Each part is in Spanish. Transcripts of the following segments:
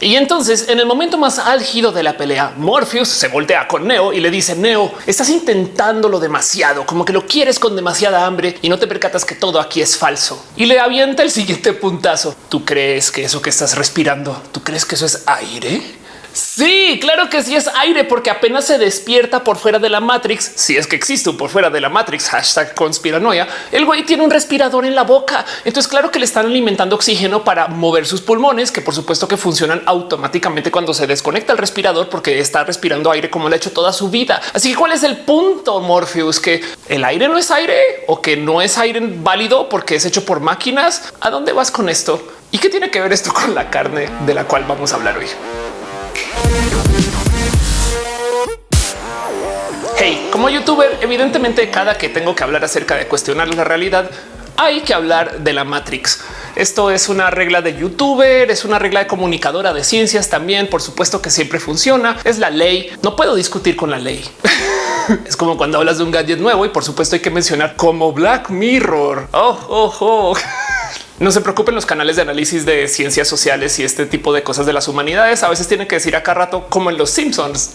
Y entonces, en el momento más álgido de la pelea, Morpheus se voltea con Neo y le dice, Neo, estás intentándolo demasiado, como que lo quieres con demasiada hambre y no te percatas que todo aquí es falso. Y le avienta el siguiente puntazo. ¿Tú crees que eso que estás respirando, tú crees que eso es aire? Sí, claro que sí es aire, porque apenas se despierta por fuera de la Matrix. Si es que existe por fuera de la Matrix, hashtag conspiranoia. El güey tiene un respirador en la boca. Entonces, claro que le están alimentando oxígeno para mover sus pulmones, que por supuesto que funcionan automáticamente cuando se desconecta el respirador, porque está respirando aire como lo ha hecho toda su vida. Así que, cuál es el punto, Morpheus? Que el aire no es aire o que no es aire válido porque es hecho por máquinas. ¿A dónde vas con esto? ¿Y qué tiene que ver esto con la carne de la cual vamos a hablar hoy? Hey, como youtuber, evidentemente cada que tengo que hablar acerca de cuestionar la realidad, hay que hablar de la Matrix. Esto es una regla de youtuber, es una regla de comunicadora de ciencias también. Por supuesto que siempre funciona. Es la ley. No puedo discutir con la ley. es como cuando hablas de un gadget nuevo y por supuesto hay que mencionar como Black Mirror. Oh, oh, oh. No se preocupen los canales de análisis de ciencias sociales y este tipo de cosas de las humanidades. A veces tienen que decir acá rato como en los Simpsons.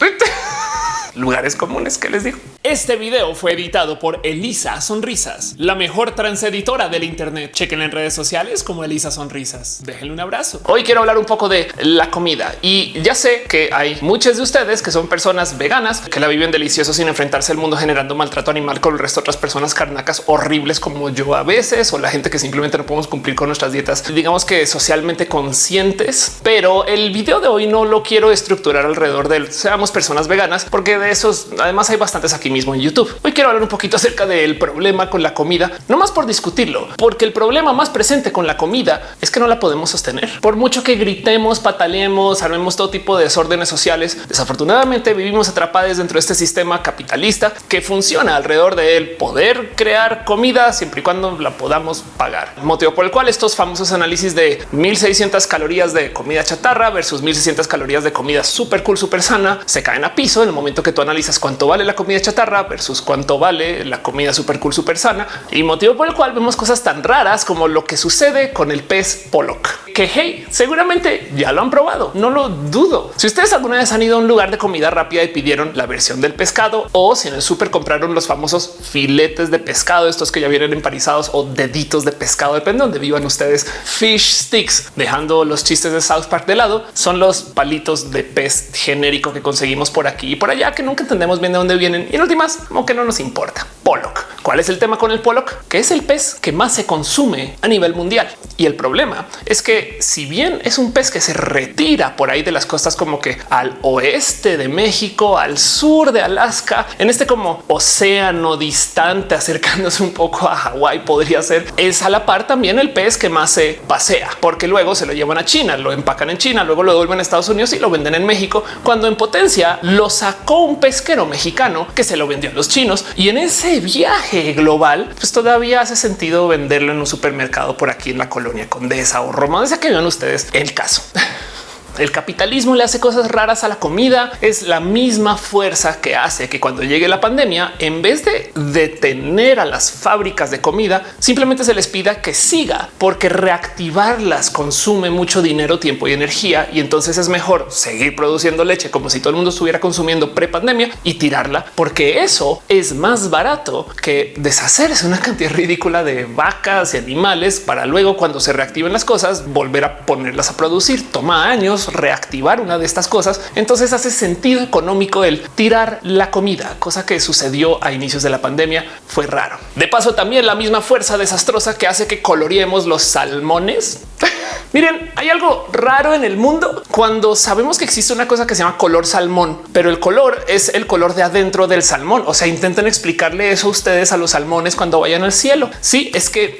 lugares comunes que les digo. Este video fue editado por Elisa Sonrisas, la mejor transeditora del Internet. Chequen en redes sociales como Elisa Sonrisas. Déjenle un abrazo. Hoy quiero hablar un poco de la comida y ya sé que hay muchos de ustedes que son personas veganas que la viven delicioso sin enfrentarse al mundo generando maltrato animal con el resto de otras personas carnacas horribles como yo a veces o la gente que simplemente no podemos cumplir con nuestras dietas, digamos que socialmente conscientes. Pero el video de hoy no lo quiero estructurar alrededor de seamos personas veganas porque de esos además hay bastantes aquí mismo en YouTube. Hoy quiero hablar un poquito acerca del problema con la comida, no más por discutirlo, porque el problema más presente con la comida es que no la podemos sostener. Por mucho que gritemos, pataleemos, armemos todo tipo de desórdenes sociales, desafortunadamente vivimos atrapados dentro de este sistema capitalista que funciona alrededor del poder crear comida siempre y cuando la podamos pagar. Motivo por el cual estos famosos análisis de 1600 calorías de comida chatarra versus 1600 calorías de comida súper cool, súper sana se caen a piso en el momento que tú analizas cuánto vale la comida chatarra versus cuánto vale la comida super cool, super sana y motivo por el cual vemos cosas tan raras como lo que sucede con el pez Pollock, que hey, seguramente ya lo han probado. No lo dudo. Si ustedes alguna vez han ido a un lugar de comida rápida y pidieron la versión del pescado o si en el súper compraron los famosos filetes de pescado, estos que ya vienen emparizados o deditos de pescado, depende de donde vivan ustedes, fish sticks, dejando los chistes de South Park de lado, son los palitos de pez genérico que conseguimos por aquí y por allá que nunca entendemos bien de dónde vienen. Y últimas, como que no nos importa. Pollock. ¿Cuál es el tema con el Pollock? Que es el pez que más se consume a nivel mundial. Y el problema es que si bien es un pez que se retira por ahí de las costas como que al oeste de México, al sur de Alaska, en este como océano distante acercándose un poco a Hawái podría ser, es a la par también el pez que más se pasea, porque luego se lo llevan a China, lo empacan en China, luego lo devuelven a Estados Unidos y lo venden en México, cuando en potencia lo sacó un pesquero mexicano que se lo vendió a los chinos y en ese viaje global, pues todavía hace sentido venderlo en un supermercado por aquí en la colonia Condesa o Roma, desde que vean ustedes el caso. El capitalismo le hace cosas raras a la comida. Es la misma fuerza que hace que cuando llegue la pandemia, en vez de detener a las fábricas de comida, simplemente se les pida que siga, porque reactivarlas consume mucho dinero, tiempo y energía. Y entonces es mejor seguir produciendo leche como si todo el mundo estuviera consumiendo pre pandemia y tirarla, porque eso es más barato que deshacerse una cantidad ridícula de vacas y animales para luego cuando se reactiven las cosas volver a ponerlas a producir. Toma años reactivar una de estas cosas, entonces hace sentido económico el tirar la comida, cosa que sucedió a inicios de la pandemia. Fue raro. De paso, también la misma fuerza desastrosa que hace que coloreemos los salmones. Miren, hay algo raro en el mundo cuando sabemos que existe una cosa que se llama color salmón, pero el color es el color de adentro del salmón. O sea, intenten explicarle eso a ustedes a los salmones cuando vayan al cielo. Sí, es que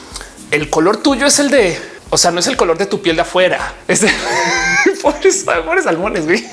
el color tuyo es el de o sea, no es el color de tu piel de afuera. Es de pobres, pobres salmones. Güey.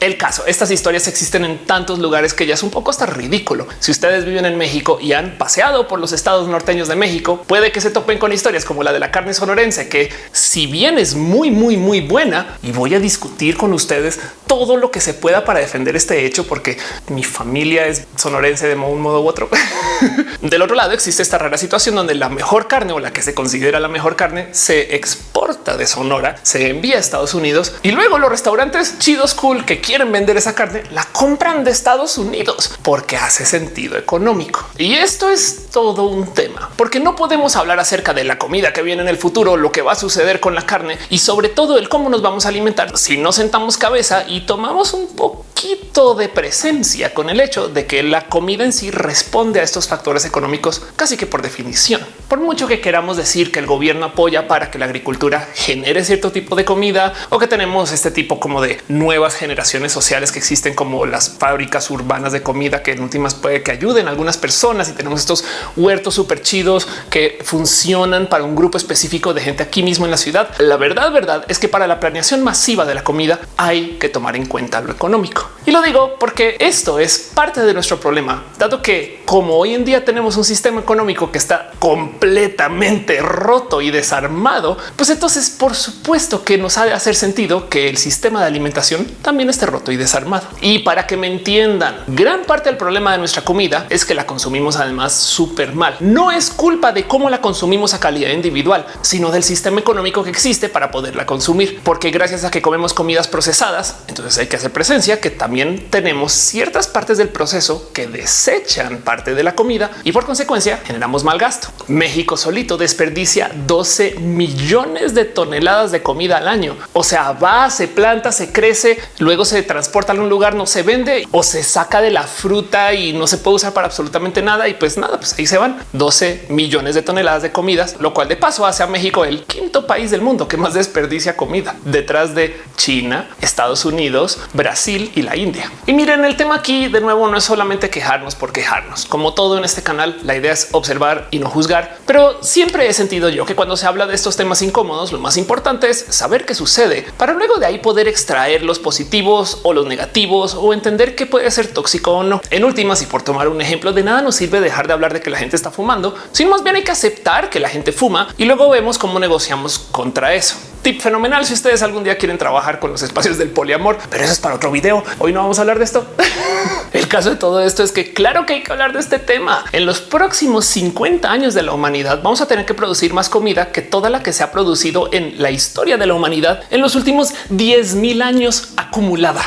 El caso, estas historias existen en tantos lugares que ya es un poco hasta ridículo. Si ustedes viven en México y han paseado por los estados norteños de México, puede que se topen con historias como la de la carne sonorense, que si bien es muy, muy, muy buena y voy a discutir con ustedes todo lo que se pueda para defender este hecho, porque mi familia es sonorense de un modo u otro. Del otro lado existe esta rara situación donde la mejor carne o la que se considera la mejor carne se exporta de Sonora, se envía a Estados Unidos y luego los restaurantes chidos cool que quieren vender esa carne la compran de Estados Unidos porque hace sentido económico. Y esto es todo un tema, porque no podemos hablar acerca de la comida que viene en el futuro, lo que va a suceder con la carne y sobre todo el cómo nos vamos a alimentar si no sentamos cabeza y tomamos un poquito de presencia con el hecho de que la comida en sí responde a estos factores económicos casi que por definición. Por mucho que queramos decir que el gobierno apoya para que la agricultura genere cierto tipo de comida o que tenemos este tipo como de nuevas generaciones sociales que existen como las fábricas urbanas de comida que en últimas puede que ayuden a algunas personas y tenemos estos huertos súper chidos que funcionan para un grupo específico de gente aquí mismo en la ciudad. La verdad, verdad es que para la planeación masiva de la comida hay que tomar en cuenta lo económico. Y lo digo porque esto es parte de nuestro problema, dado que como hoy en día tenemos un sistema económico que está completamente roto y desarmado, pues entonces por supuesto que nos ha de hacer sentido que el sistema de alimentación también esté roto y desarmado. Y para que me entiendan, gran parte del problema de nuestra comida es que la consumimos además súper mal. No es culpa de cómo la consumimos a calidad individual, sino del sistema económico que existe para poderla consumir, porque gracias a que comemos comidas procesadas, entonces hay que hacer presencia que también tenemos ciertas partes del proceso que desechan parte de la comida y por consecuencia generamos mal gasto. México solito desperdicia 12 millones de toneladas de comida al año. O sea, va, se planta, se crece, luego se transporta a un lugar, no se vende o se saca de la fruta y no se puede usar para absolutamente nada. Y pues nada, pues ahí se van 12 millones de toneladas de comidas, lo cual de paso hace a México el quinto país del mundo que más desperdicia comida detrás de China, Estados Unidos, Brasil y la India. Y miren, el tema aquí de nuevo no es solamente quejarnos por quejarnos. Como todo en este canal, la idea es observar y no juzgar, pero siempre he sentido yo que cuando se habla de estos temas incómodos, lo más importante es saber qué sucede para luego de ahí poder extraer los positivos o los negativos o entender qué puede ser tóxico o no. En últimas, y por tomar un ejemplo, de nada nos sirve dejar de hablar de que la gente está fumando, sino más bien hay que aceptar que la gente fuma y luego vemos cómo negociamos contra eso. Tip fenomenal si ustedes algún día quieren trabajar con los espacios del poliamor, pero eso es para otro video. Hoy no vamos a hablar de esto. El caso de todo esto es que claro que hay que hablar de este tema. En los próximos 50 años de la humanidad vamos a tener que producir más comida que toda la que se ha producido en la historia de la humanidad en los últimos 10 mil años acumulada.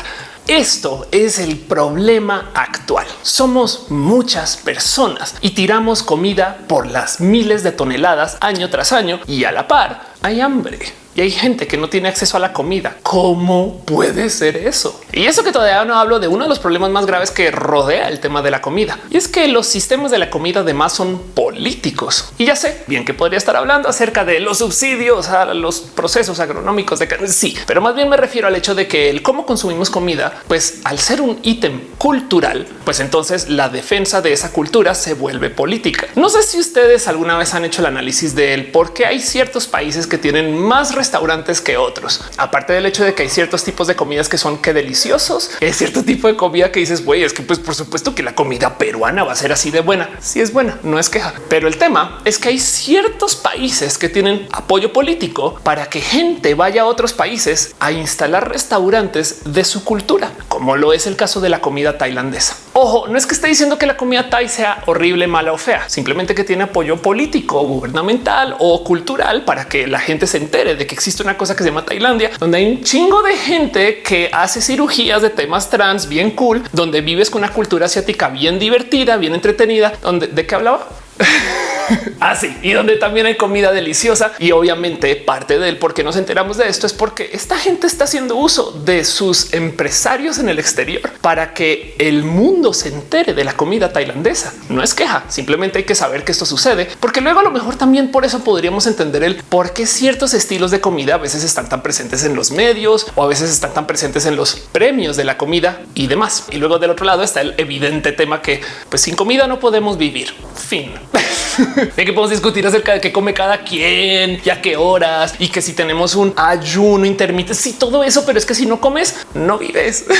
Esto es el problema actual. Somos muchas personas y tiramos comida por las miles de toneladas año tras año y a la par hay hambre y hay gente que no tiene acceso a la comida. ¿Cómo puede ser eso? Y eso que todavía no hablo de uno de los problemas más graves que rodea el tema de la comida. Y es que los sistemas de la comida además son políticos. Y ya sé bien que podría estar hablando acerca de los subsidios a los procesos agronómicos de carne. Sí, pero más bien me refiero al hecho de que el cómo consumimos comida, pues al ser un ítem cultural, pues entonces la defensa de esa cultura se vuelve política. No sé si ustedes alguna vez han hecho el análisis de él, porque hay ciertos países que tienen más restaurantes que otros. Aparte del hecho de que hay ciertos tipos de comidas que son que deliciosos, es cierto tipo de comida que dices, güey, es que pues por supuesto que la comida peruana va a ser así de buena. Si es buena, no es queja. Pero el tema es que hay ciertos países que tienen apoyo político para que gente vaya a otros países a instalar restaurantes de su cultura, como lo es el caso de la comida tailandesa. Ojo, no es que esté diciendo que la comida thai sea horrible, mala o fea, simplemente que tiene apoyo político, gubernamental o cultural para que la gente se entere de que existe una cosa que se llama Tailandia, donde hay un chingo de gente que hace cirugías de temas trans bien cool, donde vives con una cultura asiática bien divertida, bien entretenida, donde de qué hablaba. Así ah, y donde también hay comida deliciosa. Y obviamente parte del por qué nos enteramos de esto es porque esta gente está haciendo uso de sus empresarios en el exterior para que el mundo se entere de la comida tailandesa. No es queja, simplemente hay que saber que esto sucede, porque luego a lo mejor también por eso podríamos entender el por qué ciertos estilos de comida a veces están tan presentes en los medios o a veces están tan presentes en los premios de la comida y demás. Y luego del otro lado está el evidente tema que pues sin comida no podemos vivir. Fin. de que podemos discutir acerca de qué come cada quien y a qué horas y que si tenemos un ayuno intermitente, sí, todo eso, pero es que si no comes, no vives.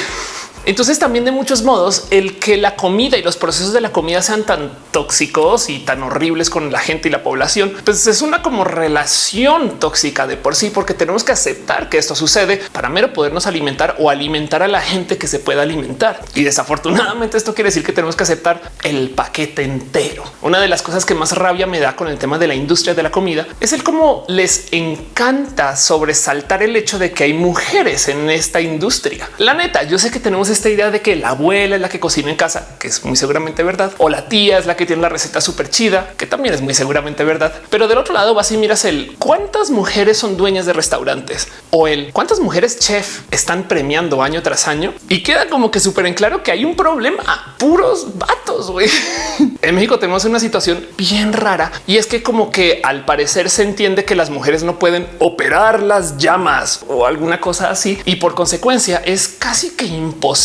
Entonces también de muchos modos el que la comida y los procesos de la comida sean tan tóxicos y tan horribles con la gente y la población, pues es una como relación tóxica de por sí, porque tenemos que aceptar que esto sucede para mero podernos alimentar o alimentar a la gente que se pueda alimentar. Y desafortunadamente esto quiere decir que tenemos que aceptar el paquete entero. Una de las cosas que más rabia me da con el tema de la industria de la comida es el cómo les encanta sobresaltar el hecho de que hay mujeres en esta industria. La neta, yo sé que tenemos esta idea de que la abuela es la que cocina en casa, que es muy seguramente verdad, o la tía es la que tiene la receta súper chida, que también es muy seguramente verdad. Pero del otro lado vas y miras el cuántas mujeres son dueñas de restaurantes o el cuántas mujeres chef están premiando año tras año y queda como que súper en claro que hay un problema. Puros vatos. güey. en México tenemos una situación bien rara y es que como que al parecer se entiende que las mujeres no pueden operar las llamas o alguna cosa así y por consecuencia es casi que imposible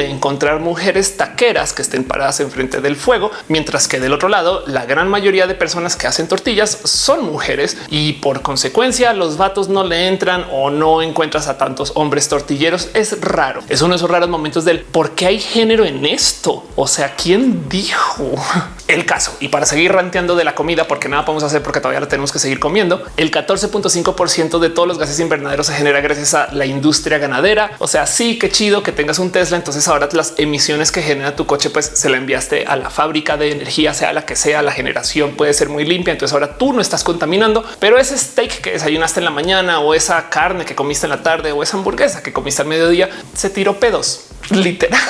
encontrar mujeres taqueras que estén paradas enfrente del fuego, mientras que del otro lado la gran mayoría de personas que hacen tortillas son mujeres y por consecuencia los vatos no le entran o no encuentras a tantos hombres tortilleros. Es raro. Es uno de esos raros momentos del por qué hay género en esto. O sea, ¿quién dijo el caso? Y para seguir ranteando de la comida, porque nada podemos hacer porque todavía la tenemos que seguir comiendo. El 14.5% de todos los gases invernaderos se genera gracias a la industria ganadera. O sea, sí, qué chido que tengas un Tesla. Entonces ahora las emisiones que genera tu coche, pues se la enviaste a la fábrica de energía, sea la que sea, la generación puede ser muy limpia. Entonces ahora tú no estás contaminando, pero ese steak que desayunaste en la mañana o esa carne que comiste en la tarde o esa hamburguesa que comiste al mediodía se tiró pedos literal.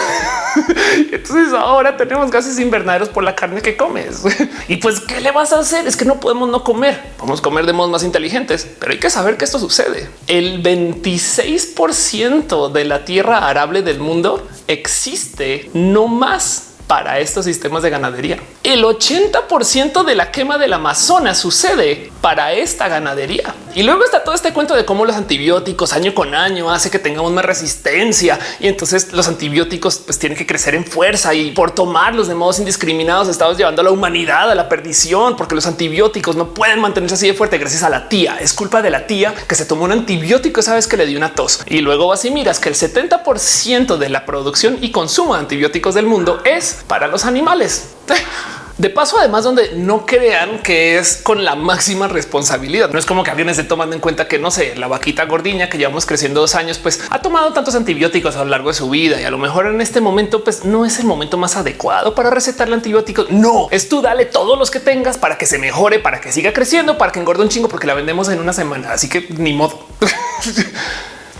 Entonces ahora tenemos gases invernaderos por la carne que comes. Y pues, ¿qué le vas a hacer? Es que no podemos no comer. Podemos comer de modos más inteligentes, pero hay que saber que esto sucede. El 26% de la tierra arable del mundo existe no más para estos sistemas de ganadería. El 80% de la quema del Amazonas sucede para esta ganadería. Y luego está todo este cuento de cómo los antibióticos año con año hace que tengamos más resistencia y entonces los antibióticos pues tienen que crecer en fuerza y por tomarlos de modos indiscriminados estamos llevando a la humanidad a la perdición porque los antibióticos no pueden mantenerse así de fuerte gracias a la tía. Es culpa de la tía que se tomó un antibiótico esa vez que le dio una tos y luego vas y miras que el 70% de la producción y consumo de antibióticos del mundo es para los animales. De paso, además, donde no crean que es con la máxima responsabilidad. No es como que alguien esté tomando en cuenta que no sé, la vaquita gordiña que llevamos creciendo dos años, pues ha tomado tantos antibióticos a lo largo de su vida y a lo mejor en este momento, pues no es el momento más adecuado para recetarle antibióticos. No es tú, dale todos los que tengas para que se mejore, para que siga creciendo, para que engorde un chingo, porque la vendemos en una semana. Así que ni modo.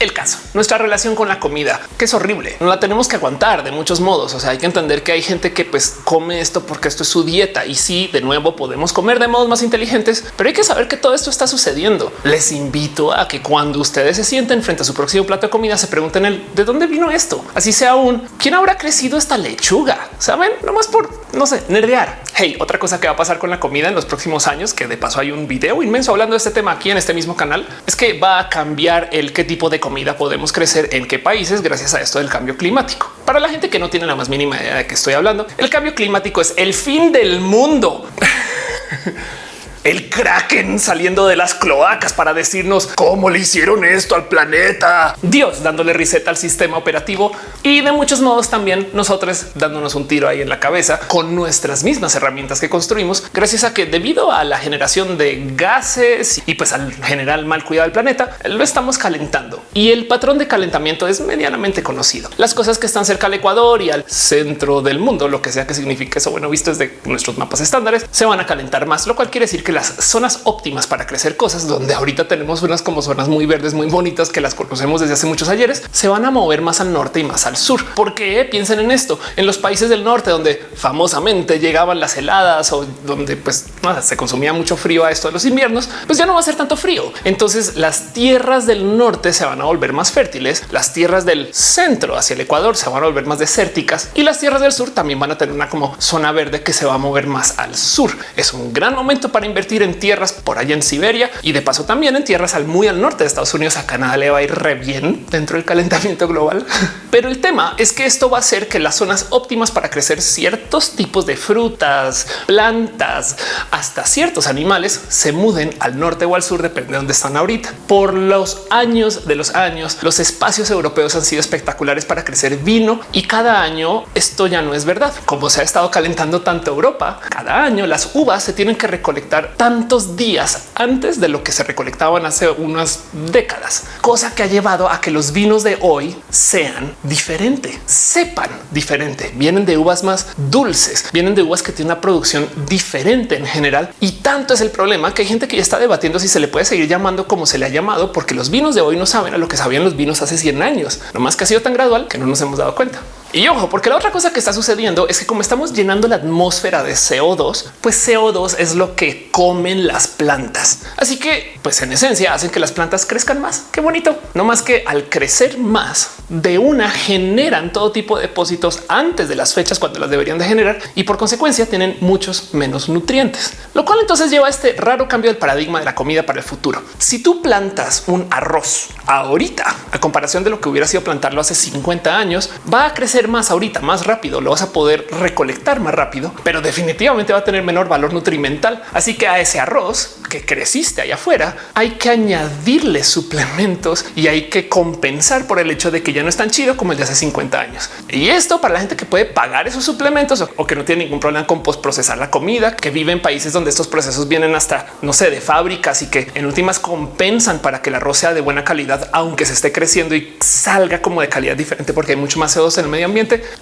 el caso, nuestra relación con la comida, que es horrible. No la tenemos que aguantar de muchos modos. O sea, hay que entender que hay gente que pues come esto porque esto es su dieta y sí, de nuevo podemos comer de modos más inteligentes, pero hay que saber que todo esto está sucediendo. Les invito a que cuando ustedes se sienten frente a su próximo plato de comida, se pregunten el de dónde vino esto. Así sea un quién habrá crecido esta lechuga. Saben, nomás por no sé, nerdear. Hey, otra cosa que va a pasar con la comida en los próximos años, que de paso hay un video inmenso hablando de este tema aquí en este mismo canal, es que va a cambiar el qué tipo de comida podemos crecer en qué países gracias a esto del cambio climático. Para la gente que no tiene la más mínima idea de qué estoy hablando, el cambio climático es el fin del mundo. el kraken saliendo de las cloacas para decirnos cómo le hicieron esto al planeta. Dios dándole reset al sistema operativo y de muchos modos también nosotros dándonos un tiro ahí en la cabeza con nuestras mismas herramientas que construimos gracias a que debido a la generación de gases y pues al general mal cuidado del planeta lo estamos calentando y el patrón de calentamiento es medianamente conocido. Las cosas que están cerca al Ecuador y al centro del mundo, lo que sea que signifique eso, bueno, visto desde nuestros mapas estándares, se van a calentar más, lo cual quiere decir que las zonas óptimas para crecer cosas donde ahorita tenemos unas como zonas muy verdes, muy bonitas que las conocemos desde hace muchos ayeres, se van a mover más al norte y más al sur. Porque piensen en esto en los países del norte, donde famosamente llegaban las heladas o donde pues se consumía mucho frío a esto de los inviernos, pues ya no va a ser tanto frío. Entonces las tierras del norte se van a volver más fértiles, las tierras del centro hacia el Ecuador se van a volver más desérticas y las tierras del sur también van a tener una como zona verde que se va a mover más al sur. Es un gran momento para invertir invertir en tierras por allá en Siberia y de paso también en tierras al muy al norte de Estados Unidos. A Canadá le va a ir re bien dentro del calentamiento global. Pero el tema es que esto va a hacer que las zonas óptimas para crecer ciertos tipos de frutas, plantas, hasta ciertos animales se muden al norte o al sur, depende de dónde están ahorita. Por los años de los años, los espacios europeos han sido espectaculares para crecer vino y cada año esto ya no es verdad. Como se ha estado calentando tanto Europa, cada año las uvas se tienen que recolectar tantos días antes de lo que se recolectaban hace unas décadas, cosa que ha llevado a que los vinos de hoy sean diferentes, sepan diferente, vienen de uvas más dulces, vienen de uvas que tienen una producción diferente en general. Y tanto es el problema que hay gente que ya está debatiendo si se le puede seguir llamando como se le ha llamado, porque los vinos de hoy no saben a lo que sabían los vinos hace 100 años, no más que ha sido tan gradual que no nos hemos dado cuenta. Y ojo, porque la otra cosa que está sucediendo es que como estamos llenando la atmósfera de CO2, pues CO2 es lo que comen las plantas. Así que, pues en esencia hacen que las plantas crezcan más. Qué bonito. No más que al crecer más de una generan todo tipo de depósitos antes de las fechas cuando las deberían de generar y por consecuencia tienen muchos menos nutrientes, lo cual entonces lleva a este raro cambio del paradigma de la comida para el futuro. Si tú plantas un arroz ahorita, a comparación de lo que hubiera sido plantarlo hace 50 años, va a crecer más ahorita, más rápido, lo vas a poder recolectar más rápido, pero definitivamente va a tener menor valor nutrimental. Así que a ese arroz que creciste allá afuera hay que añadirle suplementos y hay que compensar por el hecho de que ya no es tan chido como el de hace 50 años. Y esto para la gente que puede pagar esos suplementos o que no tiene ningún problema con postprocesar la comida, que vive en países donde estos procesos vienen hasta, no sé, de fábricas y que en últimas compensan para que el arroz sea de buena calidad, aunque se esté creciendo y salga como de calidad diferente porque hay mucho más CO2 en el medio ambiente,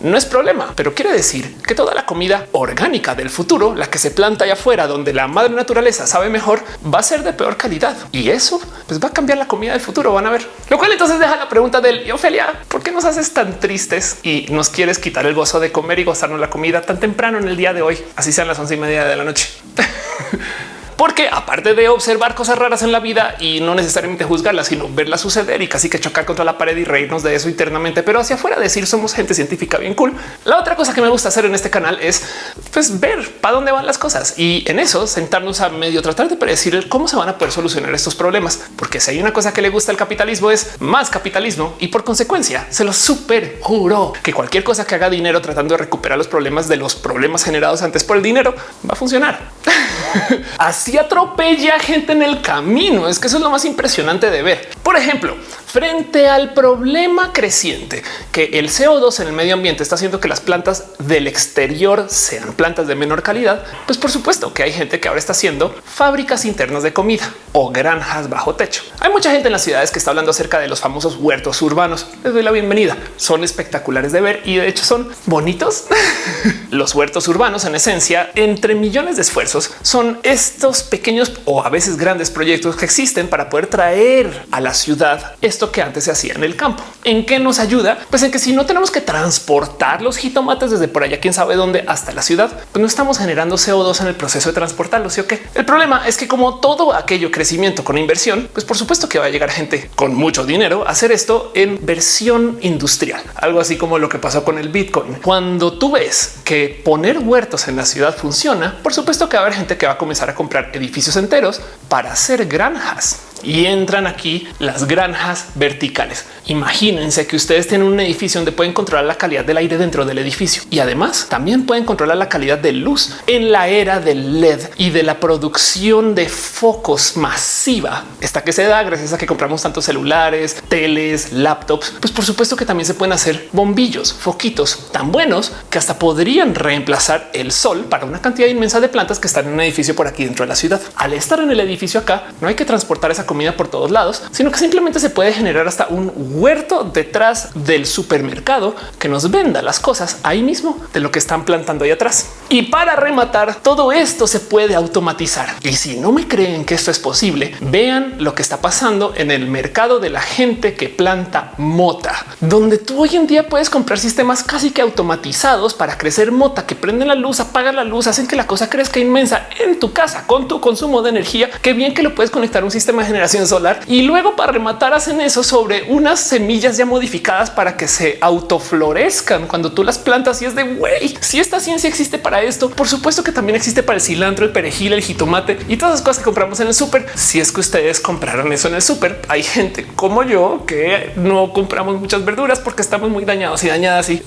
no es problema. Pero quiere decir que toda la comida orgánica del futuro, la que se planta allá afuera, donde la madre naturaleza sabe mejor, va a ser de peor calidad. Y eso pues va a cambiar la comida del futuro, van a ver. Lo cual entonces deja la pregunta del, Ofelia, ¿por qué nos haces tan tristes y nos quieres quitar el gozo de comer y gozarnos la comida tan temprano en el día de hoy? Así sean las once y media de la noche. porque aparte de observar cosas raras en la vida y no necesariamente juzgarlas, sino verlas suceder y casi que chocar contra la pared y reírnos de eso internamente, pero hacia afuera decir somos gente científica bien cool. La otra cosa que me gusta hacer en este canal es pues ver para dónde van las cosas y en eso sentarnos a medio tratar de predecir cómo se van a poder solucionar estos problemas, porque si hay una cosa que le gusta al capitalismo es más capitalismo y por consecuencia se lo super juro que cualquier cosa que haga dinero tratando de recuperar los problemas de los problemas generados antes por el dinero va a funcionar. Así atropella gente en el camino. Es que eso es lo más impresionante de ver. Por ejemplo, frente al problema creciente que el CO2 en el medio ambiente está haciendo que las plantas del exterior sean plantas de menor calidad, pues por supuesto que hay gente que ahora está haciendo fábricas internas de comida o granjas bajo techo. Hay mucha gente en las ciudades que está hablando acerca de los famosos huertos urbanos. Les doy la bienvenida. Son espectaculares de ver y de hecho son bonitos. los huertos urbanos en esencia, entre millones de esfuerzos, son estos pequeños o a veces grandes proyectos que existen para poder traer a la ciudad esto que antes se hacía en el campo. ¿En qué nos ayuda? Pues en que si no tenemos que transportar los jitomates desde por allá, quién sabe dónde hasta la ciudad, pues no estamos generando CO2 en el proceso de transportarlos. ¿sí o qué? El problema es que como todo aquello crecimiento con inversión, pues por supuesto que va a llegar gente con mucho dinero a hacer esto en versión industrial, algo así como lo que pasó con el Bitcoin. Cuando tú ves que poner huertos en la ciudad funciona, por supuesto que va a haber gente que va a comenzar a comprar edificios enteros para hacer granjas y entran aquí las granjas verticales. Imagínense que ustedes tienen un edificio donde pueden controlar la calidad del aire dentro del edificio y además también pueden controlar la calidad de luz en la era del LED y de la producción de focos masiva. Esta que se da gracias a que compramos tantos celulares, teles, laptops. Pues por supuesto que también se pueden hacer bombillos, foquitos tan buenos que hasta podrían reemplazar el sol para una cantidad inmensa de plantas que están en un edificio por aquí dentro de la ciudad. Al estar en el edificio acá, no hay que transportar esa comida por todos lados, sino que simplemente se puede generar hasta un huerto detrás del supermercado que nos venda las cosas ahí mismo de lo que están plantando ahí atrás. Y para rematar, todo esto se puede automatizar. Y si no me creen que esto es posible, vean lo que está pasando en el mercado de la gente que planta mota, donde tú hoy en día puedes comprar sistemas casi que automatizados para crecer mota que prenden la luz, apagan la luz, hacen que la cosa crezca inmensa en tu casa con tu consumo de energía. Qué bien que lo puedes conectar a un sistema de generación solar y luego para rematar hacen eso sobre unas semillas ya modificadas para que se autoflorezcan cuando tú las plantas y es de güey. Si esta ciencia existe para esto. Por supuesto que también existe para el cilantro, el perejil, el jitomate y todas las cosas que compramos en el súper. Si es que ustedes compraron eso en el súper, hay gente como yo que no compramos muchas verduras porque estamos muy dañados y dañadas y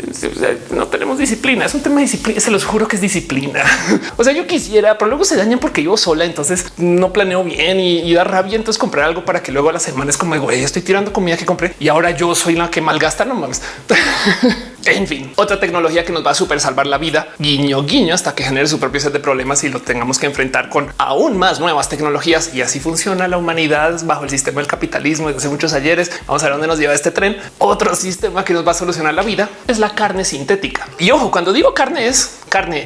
no tenemos disciplina. Es un tema de disciplina. Se los juro que es disciplina. o sea, yo quisiera, pero luego se dañan porque yo sola. Entonces no planeo bien y, da rabia. Entonces comprar algo para que luego a la semana es como güey, estoy tirando comida que compré y ahora yo soy la que malgasta. No mames. En fin, otra tecnología que nos va a super salvar la vida, guiño, guiño, hasta que genere su propio set de problemas y lo tengamos que enfrentar con aún más nuevas tecnologías. Y así funciona la humanidad bajo el sistema del capitalismo desde hace muchos ayeres. Vamos a ver dónde nos lleva este tren. Otro sistema que nos va a solucionar la vida es la carne sintética. Y ojo, cuando digo carne es carne,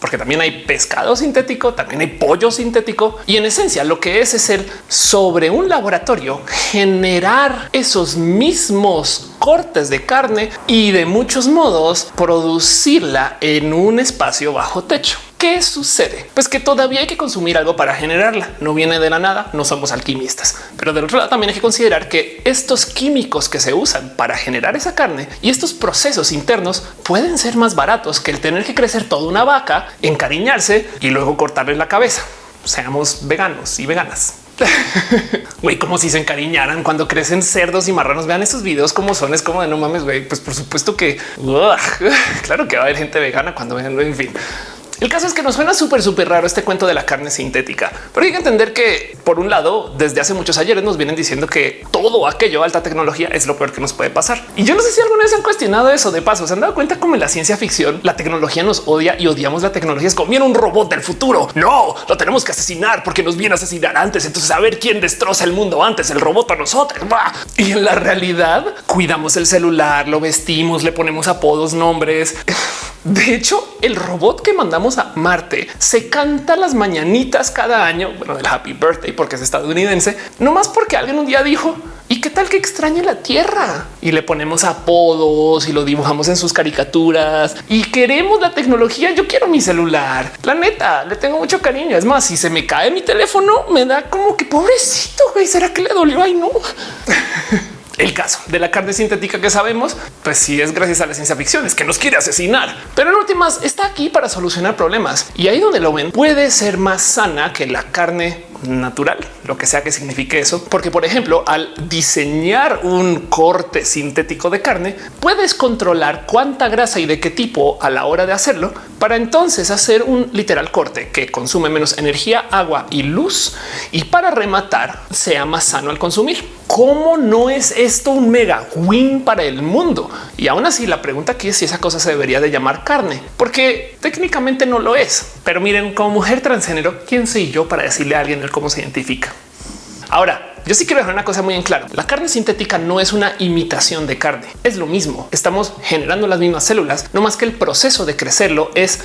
porque también hay pescado sintético, también hay pollo sintético. Y en esencia lo que es es el sobre un laboratorio generar esos mismos cortes de carne y de muchos modos producirla en un espacio bajo techo. ¿Qué sucede? Pues que todavía hay que consumir algo para generarla. No viene de la nada, no somos alquimistas. Pero del otro lado también hay que considerar que estos químicos que se usan para generar esa carne y estos procesos internos pueden ser más baratos que el tener que crecer toda una vaca, encariñarse y luego cortarle la cabeza. Seamos veganos y veganas. Güey, como si se encariñaran cuando crecen cerdos y marranos. Vean esos videos como son. Es como de no mames, güey. Pues por supuesto que claro que va a haber gente vegana cuando vean. En fin, el caso es que nos suena súper, súper raro este cuento de la carne sintética, pero hay que entender que por un lado, desde hace muchos ayeres nos vienen diciendo que todo aquello alta tecnología es lo peor que nos puede pasar. Y yo no sé si alguna vez han cuestionado eso de paso. Se han dado cuenta como en la ciencia ficción la tecnología nos odia y odiamos la tecnología. Es como un robot del futuro. No lo tenemos que asesinar porque nos viene a asesinar antes. Entonces a ver quién destroza el mundo antes, el robot a nosotros. Y en la realidad cuidamos el celular, lo vestimos, le ponemos apodos, nombres. De hecho, el robot que mandamos a Marte se canta las mañanitas cada año, bueno, del Happy Birthday porque es estadounidense, no más porque alguien un día dijo, ¿y qué tal que extrañe la Tierra? Y le ponemos apodos y lo dibujamos en sus caricaturas y queremos la tecnología. Yo quiero mi celular. La neta, le tengo mucho cariño. Es más, si se me cae mi teléfono, me da como que pobrecito, güey, ¿será que le dolió? Ay, no. El caso de la carne sintética que sabemos, pues sí es gracias a la ciencia ficción, es que nos quiere asesinar, pero en últimas está aquí para solucionar problemas. Y ahí donde lo ven puede ser más sana que la carne natural, lo que sea que signifique eso, porque por ejemplo, al diseñar un corte sintético de carne, puedes controlar cuánta grasa y de qué tipo a la hora de hacerlo, para entonces hacer un literal corte que consume menos energía, agua y luz y para rematar sea más sano al consumir. ¿Cómo no es esto un mega win para el mundo? Y aún así la pregunta aquí es si esa cosa se debería de llamar carne, porque técnicamente no lo es. Pero miren, como mujer transgénero, ¿quién soy yo para decirle a alguien cómo se identifica? Ahora, yo sí quiero dejar una cosa muy en claro. La carne sintética no es una imitación de carne. Es lo mismo. Estamos generando las mismas células, no más que el proceso de crecerlo es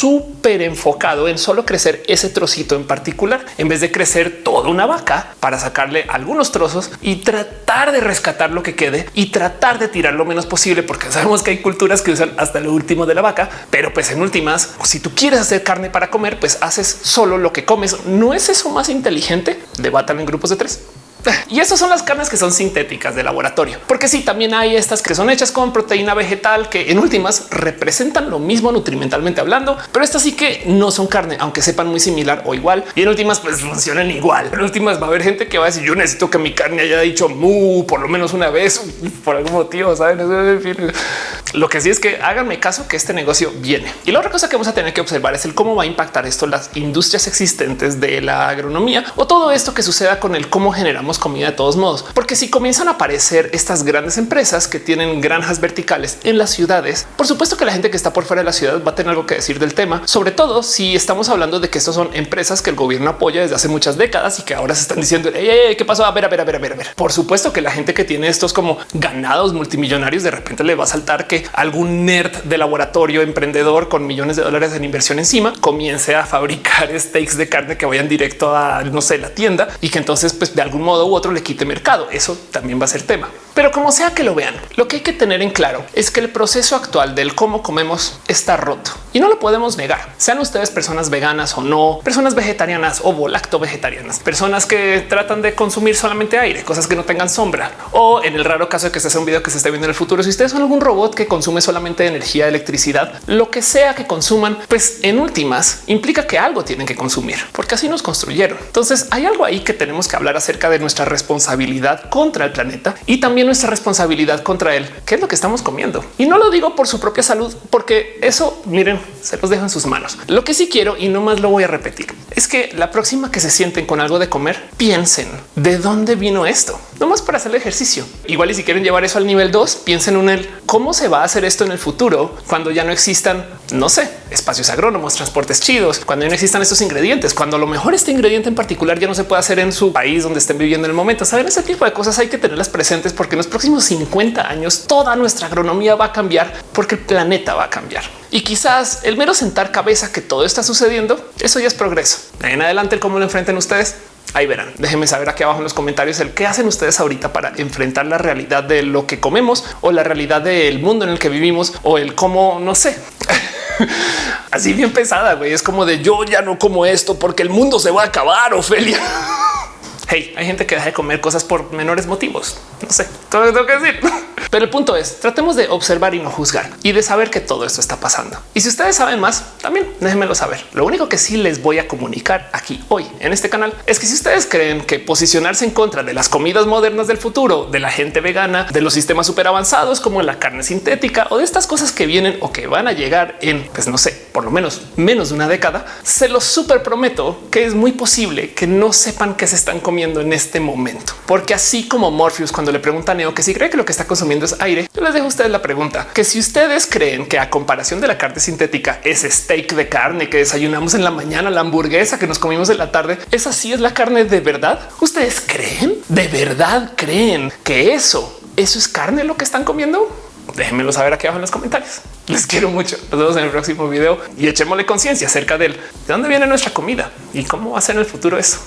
súper enfocado en solo crecer ese trocito en particular, en vez de crecer toda una vaca para sacarle algunos trozos y tratar de rescatar lo que quede y tratar de tirar lo menos posible, porque sabemos que hay culturas que usan hasta lo último de la vaca, pero pues en últimas, si tú quieres hacer carne para comer, pues haces solo lo que comes. ¿No es eso más inteligente? Debatan en grupos de tres. Y esas son las carnes que son sintéticas de laboratorio, porque sí, también hay estas que son hechas con proteína vegetal que en últimas representan lo mismo nutrimentalmente hablando, pero estas sí que no son carne, aunque sepan muy similar o igual. Y en últimas, pues funcionan igual. En últimas va a haber gente que va a decir yo necesito que mi carne haya dicho mu por lo menos una vez por algún motivo. Saben? Lo que sí es que háganme caso que este negocio viene. Y la otra cosa que vamos a tener que observar es el cómo va a impactar esto las industrias existentes de la agronomía o todo esto que suceda con el cómo generamos comida de todos modos, porque si comienzan a aparecer estas grandes empresas que tienen granjas verticales en las ciudades, por supuesto que la gente que está por fuera de la ciudad va a tener algo que decir del tema, sobre todo si estamos hablando de que estos son empresas que el gobierno apoya desde hace muchas décadas y que ahora se están diciendo qué pasó. A ver, a ver, a ver, a ver, a ver. Por supuesto que la gente que tiene estos como ganados multimillonarios de repente le va a saltar que algún nerd de laboratorio emprendedor con millones de dólares en inversión encima comience a fabricar steaks de carne que vayan directo a no sé la tienda y que entonces pues de algún modo u otro le quite mercado. Eso también va a ser tema. Pero como sea que lo vean, lo que hay que tener en claro es que el proceso actual del cómo comemos está roto y no lo podemos negar. Sean ustedes personas veganas o no, personas vegetarianas o volacto vegetarianas, personas que tratan de consumir solamente aire, cosas que no tengan sombra o en el raro caso de que se hace un video que se esté viendo en el futuro. Si ustedes son algún robot que consume solamente energía, electricidad, lo que sea que consuman, pues en últimas implica que algo tienen que consumir, porque así nos construyeron. Entonces hay algo ahí que tenemos que hablar acerca de nuestra responsabilidad contra el planeta y también nuestra responsabilidad contra él, que es lo que estamos comiendo. Y no lo digo por su propia salud, porque eso, miren, se los dejo en sus manos. Lo que sí quiero, y no más lo voy a repetir, es que la próxima que se sienten con algo de comer, piensen de dónde vino esto, no más para hacer el ejercicio. Igual y si quieren llevar eso al nivel 2, piensen en el cómo se va a hacer esto en el futuro cuando ya no existan, no sé, espacios agrónomos, transportes chidos, cuando no existan estos ingredientes, cuando a lo mejor este ingrediente en particular ya no se puede hacer en su país donde estén viviendo en el momento. Saben ese tipo de cosas hay que tenerlas presentes porque en los próximos 50 años toda nuestra agronomía va a cambiar porque el planeta va a cambiar. Y quizás el mero sentar cabeza que todo está sucediendo, eso ya es progreso. En adelante, cómo lo enfrenten ustedes. Ahí verán. Déjenme saber aquí abajo en los comentarios el qué hacen ustedes ahorita para enfrentar la realidad de lo que comemos o la realidad del mundo en el que vivimos o el cómo no sé. Así bien pesada, güey. Es como de yo ya no como esto porque el mundo se va a acabar, Ofelia. Hey, hay gente que deja de comer cosas por menores motivos. No sé, todo lo tengo que decir. Pero el punto es tratemos de observar y no juzgar y de saber que todo esto está pasando. Y si ustedes saben más, también déjenmelo saber. Lo único que sí les voy a comunicar aquí hoy en este canal es que si ustedes creen que posicionarse en contra de las comidas modernas del futuro, de la gente vegana, de los sistemas súper avanzados como la carne sintética o de estas cosas que vienen o que van a llegar en, pues no sé, por lo menos menos de una década, se los súper prometo que es muy posible que no sepan que se están comiendo en este momento. Porque así como Morpheus cuando le pregunta a Neo que si cree que lo que está consumiendo aire. Yo les dejo a ustedes la pregunta que si ustedes creen que a comparación de la carne sintética, ese steak de carne que desayunamos en la mañana, la hamburguesa que nos comimos en la tarde, esa sí es la carne de verdad. Ustedes creen de verdad creen que eso, eso es carne lo que están comiendo. Déjenmelo saber aquí abajo en los comentarios. Les quiero mucho. Nos vemos en el próximo video y echémosle conciencia acerca de dónde viene nuestra comida y cómo va a ser en el futuro eso.